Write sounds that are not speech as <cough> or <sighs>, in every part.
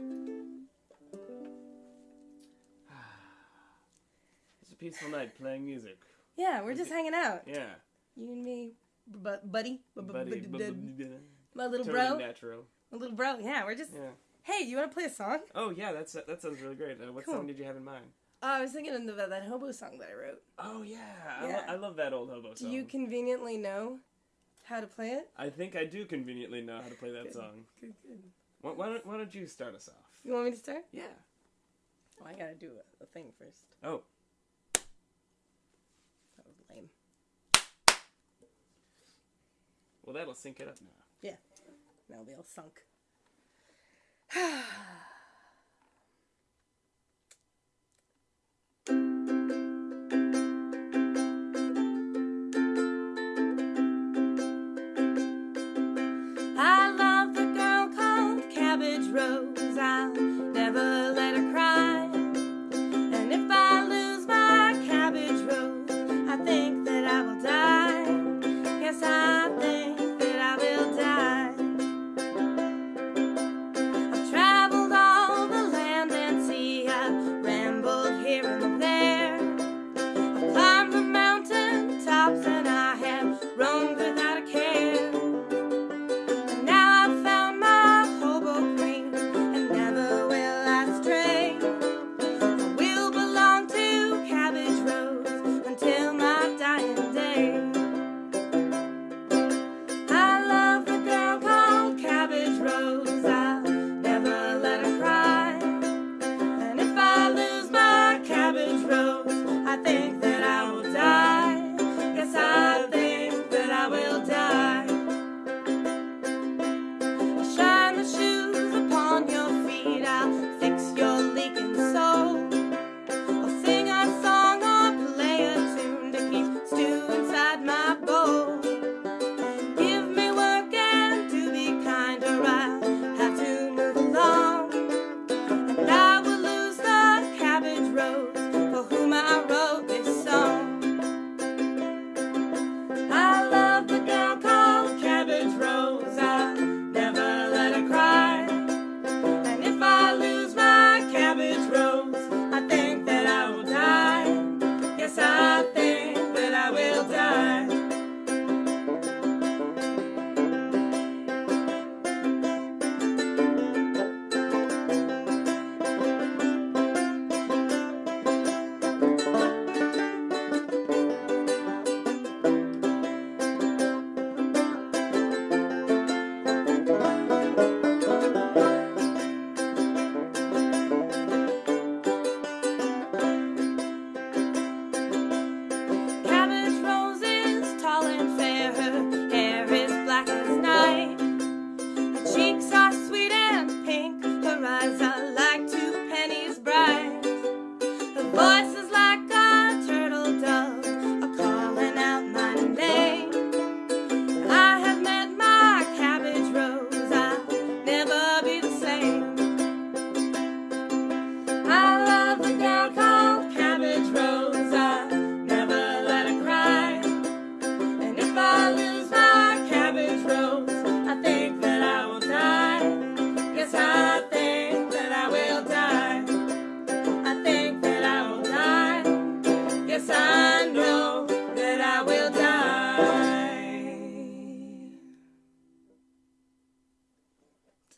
<sighs> It's a peaceful night playing music. Yeah, we're just hanging out. Yeah. You and me, bu- buddy, bu- bu- Buddy, bu- bu- bu- bu- bu- my little bro, natural. my little bro. Yeah, we're just. Yeah. Hey, you want to play a song? Oh yeah, that's that sounds really great. Uh, what song did you have in mind? Uh, I was thinking of the, that hobo song that I wrote. Oh yeah, I, lo- I love that old hobo song. Do you conveniently know how to play it? I think I do conveniently know how to play that Good. song. Good, good. Why, why, don't, why don't you start us off? You want me to start? Yeah. Oh, I gotta do a, a thing first. Oh. That was lame. Well, that'll sync it up now. Yeah. Now they <sighs> <sighs> all sunk. Rose. I'll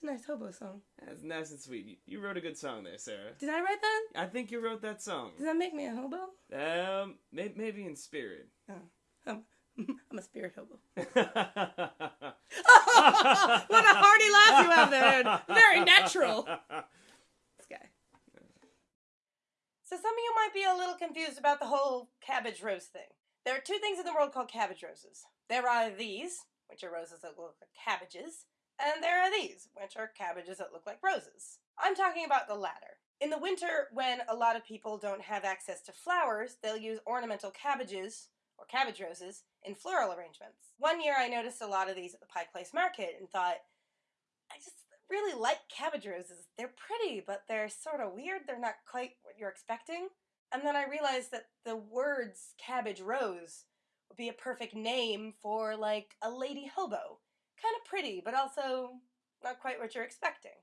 a nice hobo song. That's nice and sweet. You, you wrote a good song there, Sarah. Did I write that? I think you wrote that song. Does that make me a hobo? Um, may, maybe in spirit. I'm, <laughs> I'm a spirit hobo. what <laughs> <laughs> what a hearty laugh you have there. Very natural. This guy. So some of you might be a little confused about the whole cabbage rose thing. There are two things in the world called cabbage roses. There are these, which are roses that look like cabbages, and there are these, which are cabbages that look like roses. I'm talking about the latter. In the winter, when a lot of people don't have access to flowers, they'll use ornamental cabbages, or cabbage roses, in floral arrangements. One year I noticed a lot of these at the Pike Place Market and thought, I just really like cabbage roses. They're pretty, but they're sort of weird. They're not quite what you're expecting. And then I realized that the words cabbage rose would be a perfect name for like a lady hobo. Kind of pretty, but also not quite what you're expecting.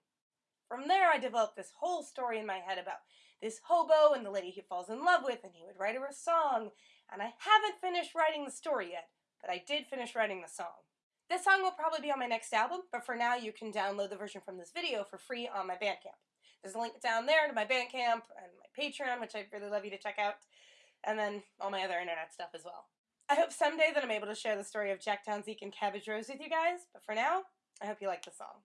From there, I developed this whole story in my head about this hobo and the lady he falls in love with, and he would write her a song. And I haven't finished writing the story yet, but I did finish writing the song. This song will probably be on my next album, but for now you can download the version from this video for free on my Bandcamp. There's a link down there to my Bandcamp and my Patreon, which I'd really love you to check out, and then all my other internet stuff as well. I hope someday that I'm able to share the story of Jacktown Zeke and Cabbage Rose with you guys, but for now, I hope you like the song.